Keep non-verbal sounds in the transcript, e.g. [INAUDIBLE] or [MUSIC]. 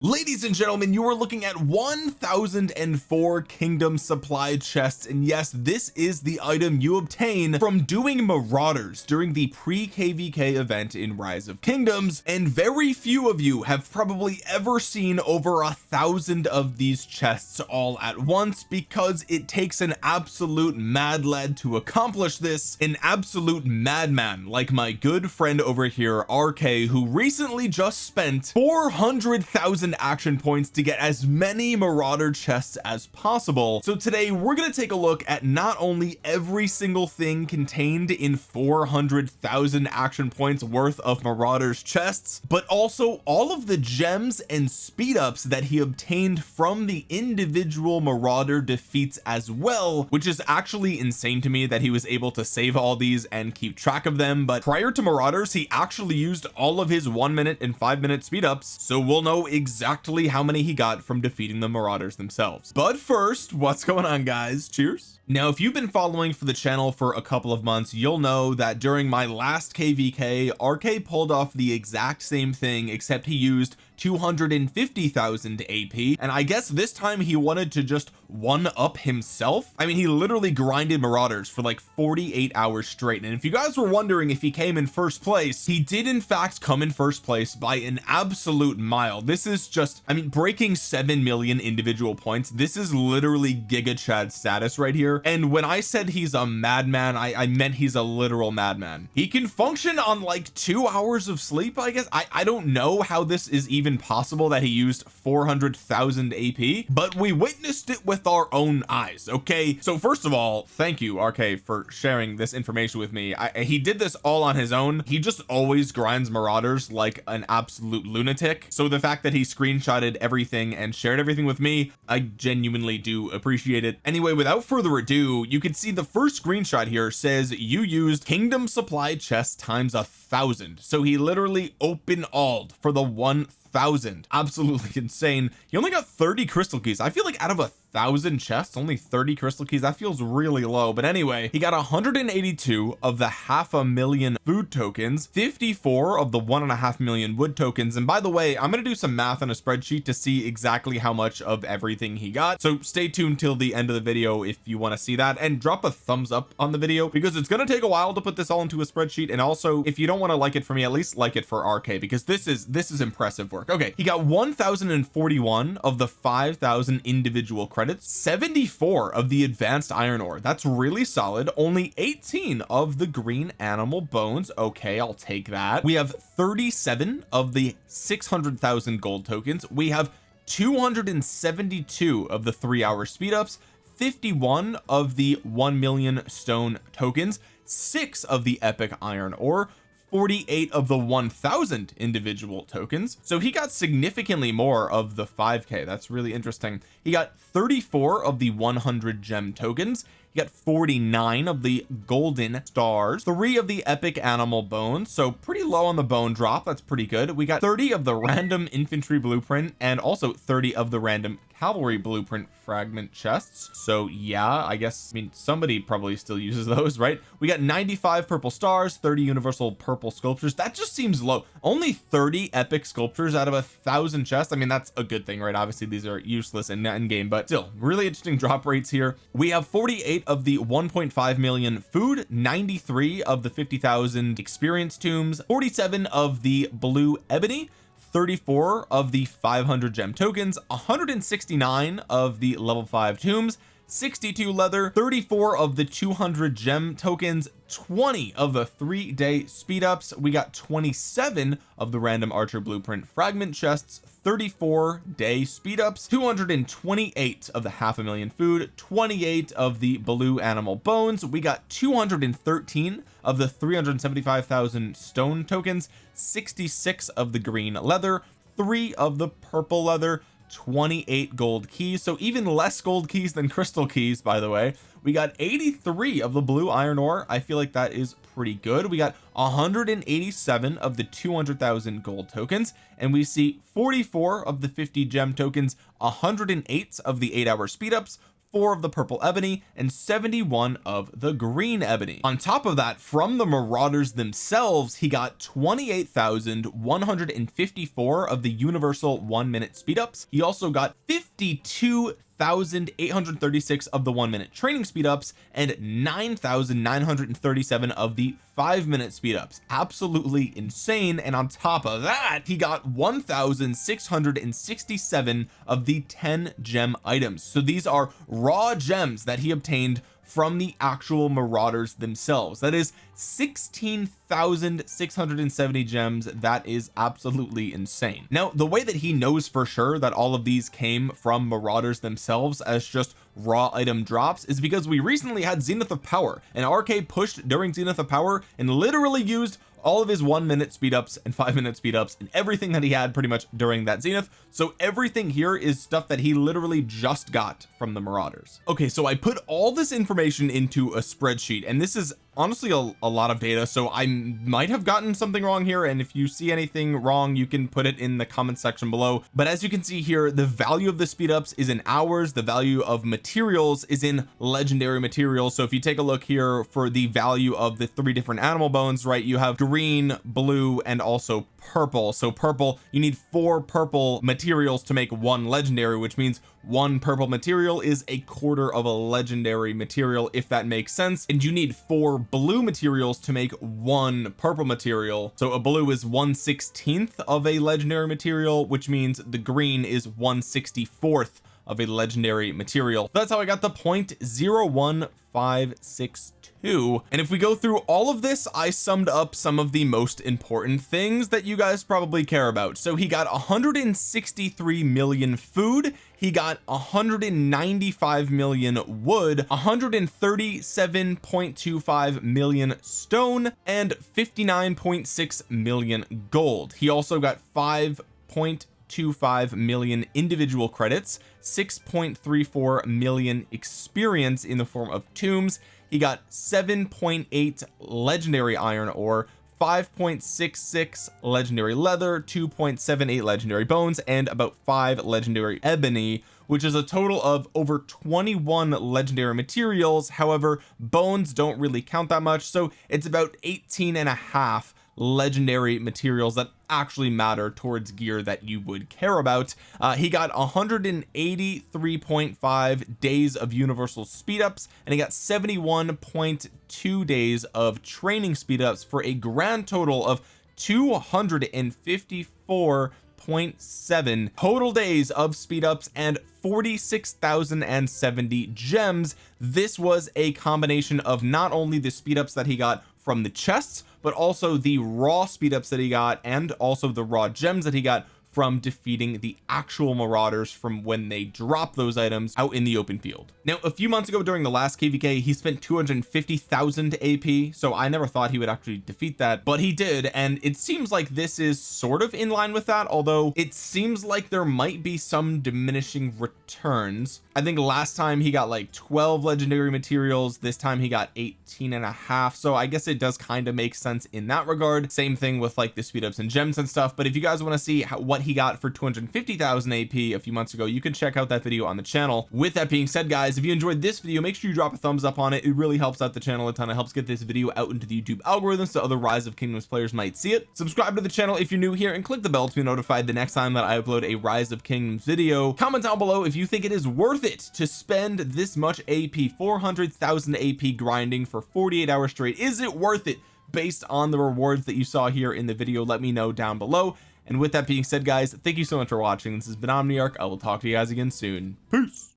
ladies and gentlemen you are looking at 1004 kingdom supply chests and yes this is the item you obtain from doing marauders during the pre-kvk event in rise of kingdoms and very few of you have probably ever seen over a thousand of these chests all at once because it takes an absolute mad lad to accomplish this an absolute madman like my good friend over here RK who recently just spent 400,000 action points to get as many marauder chests as possible. So today we're going to take a look at not only every single thing contained in 400,000 action points worth of marauders chests but also all of the gems and speed ups that he obtained from the individual marauder defeats as well which is actually insane to me that he was able to save all these and keep track of them. But prior to marauders he actually used all of his one minute and five minute speed ups so we'll know exactly exactly how many he got from defeating the marauders themselves. But first what's going on guys? Cheers. Now if you've been following for the channel for a couple of months you'll know that during my last kvk RK pulled off the exact same thing except he used 250,000 AP and I guess this time he wanted to just one up himself? I mean he literally grinded marauders for like 48 hours straight and if you guys were wondering if he came in first place he did in fact come in first place by an absolute mile. This is just I mean breaking 7 million individual points. This is literally giga chad status right here and when I said he's a madman I, I meant he's a literal madman. He can function on like two hours of sleep I guess? I I don't know how this is even even possible that he used 400,000 AP but we witnessed it with our own eyes okay? So first of all thank you RK for sharing this information with me. I, he did this all on his own. He just always grinds marauders like an absolute lunatic. So the fact that he screenshotted everything and shared everything with me I genuinely do appreciate it. Anyway without further ado you can see the first screenshot here says you used kingdom supply chest times a thousand. So he literally open alled for the one thousand. Absolutely [LAUGHS] insane. He only got 30 crystal keys. I feel like out of a thousand chests only 30 crystal keys. That feels really low. But anyway he got 182 of the half a million food tokens 54 of the one and a half million wood tokens. And by the way I'm going to do some math on a spreadsheet to see exactly how much of everything he got. So stay tuned till the end of the video if you want to see that. And drop a thumbs up on the video because it's going to take a while to put this all into a spreadsheet. And also if you don't want to like it for me at least like it for RK because this is this is impressive work okay he got 1041 of the 5000 individual credits 74 of the advanced iron ore. That's really solid. Only 18 of the green animal bones. Okay I'll take that. We have 37 of the 600,000 gold tokens. We have 272 of the three hour speed ups 51 of the 1 million stone tokens six of the epic iron ore 48 of the 1000 individual tokens. So he got significantly more of the 5k that's really interesting. He got 34 of the 100 gem tokens. He got 49 of the golden stars. Three of the epic animal bones. So pretty low on the bone drop. That's pretty good. We got 30 of the random infantry blueprint and also 30 of the random cavalry blueprint fragment chests. So yeah I guess I mean somebody probably still uses [LAUGHS] those right? We got 95 purple stars 30 universal purple sculptures. That just seems low. Only 30 epic sculptures out of a thousand chests? I mean that's a good thing right? Obviously these are useless in end game but still really interesting drop rates here. We have 48 of the 1.5 million food 93 of the 50,000 experience tombs 47 of the blue ebony 34 of the 500 gem tokens 169 of the level 5 tombs 62 leather 34 of the 200 gem tokens 20 of the three day speed ups we got 27 of the random archer blueprint fragment chests 34 day speed ups 228 of the half a million food 28 of the blue animal bones. We got 213 of the 375,000 stone tokens 66 of the green leather three of the purple leather 28 gold keys. So even less gold keys than crystal keys by the way. We got 83 of the blue iron ore. I feel like that is pretty good. We got 187 of the 200,000 gold tokens and we see 44 of the 50 gem tokens 108 of the eight hour speed ups four of the purple ebony and 71 of the green ebony. On top of that from the marauders themselves he got 28,154 of the universal one minute speed ups he also got 52 9,836 of the one minute training speed ups and 9,937 of the five minute speed ups absolutely insane. And on top of that he got 1,667 of the 10 gem items. So these are raw gems that he obtained from the actual marauders themselves. That is 16,670 gems. That is absolutely insane. Now the way that he knows for sure that all of these came from marauders themselves as just raw item drops is because we recently had zenith of power. And RK pushed during zenith of power and literally used all of his one minute speed ups and five minute speed ups and everything that he had pretty much during that zenith. So everything here is stuff that he literally just got from the marauders. Okay so I put all this information into a spreadsheet and this is honestly a, a, lot of data so I might have gotten something wrong here and if you see anything wrong you can put it in the comment section below. But as you can see here the value of the speed ups is in hours the value of materials is in legendary materials. So if you take a look here for the value of the three different animal bones right you have green blue and also purple. So purple you need four purple materials to make one legendary which means one purple material is a quarter of a legendary material if that makes sense. And you need four blue materials to make one purple material. So a blue is 1 16th of a legendary material which means the green is 1 64th of a legendary material. That's how I got the point zero one five six two. And if we go through all of this I summed up some of the most important things that you guys probably care about. So he got 163 million food. He got 195 million wood 137.25 million stone and 59.6 million gold. He also got 5.25 million individual credits 6.34 million experience in the form of tombs. He got 7.8 legendary iron ore 5.66 legendary leather 2.78 legendary bones and about 5 legendary ebony which is a total of over 21 legendary materials. However bones don't really count that much so it's about 18 and a half legendary materials that actually matter towards gear that you would care about. Uh, he got 183.5 days of universal speed ups and he got 71.2 days of training speed ups for a grand total of 254.7 total days of speed ups and 46,070 gems. This was a combination of not only the speed ups that he got from the chests but also the raw speed ups that he got and also the raw gems that he got from defeating the actual marauders from when they drop those items out in the open field. Now a few months ago during the last kvk he spent 250,000 AP so I never thought he would actually defeat that but he did and it seems like this is sort of in line with that although it seems like there might be some diminishing returns. I think last time he got like 12 legendary materials this time he got 18 and a half so I guess it does kind of make sense in that regard. Same thing with like the speed ups and gems and stuff but if you guys want to see how, what he got for 250,000 AP a few months ago. You can check out that video on the channel. With that being said guys if you enjoyed this video make sure you drop a thumbs up on it. It really helps out the channel a ton. It helps get this video out into the YouTube algorithm so other rise of kingdoms players might see it. Subscribe to the channel if you're new here and click the bell to be notified the next time that I upload a rise of kingdoms video. Comment down below if you think it is worth it to spend this much AP 400,000 AP grinding for 48 hours straight. Is it worth it based on the rewards that you saw here in the video? Let me know down below and with that being said guys thank you so much for watching. This has been Omniarch. I will talk to you guys again soon. Peace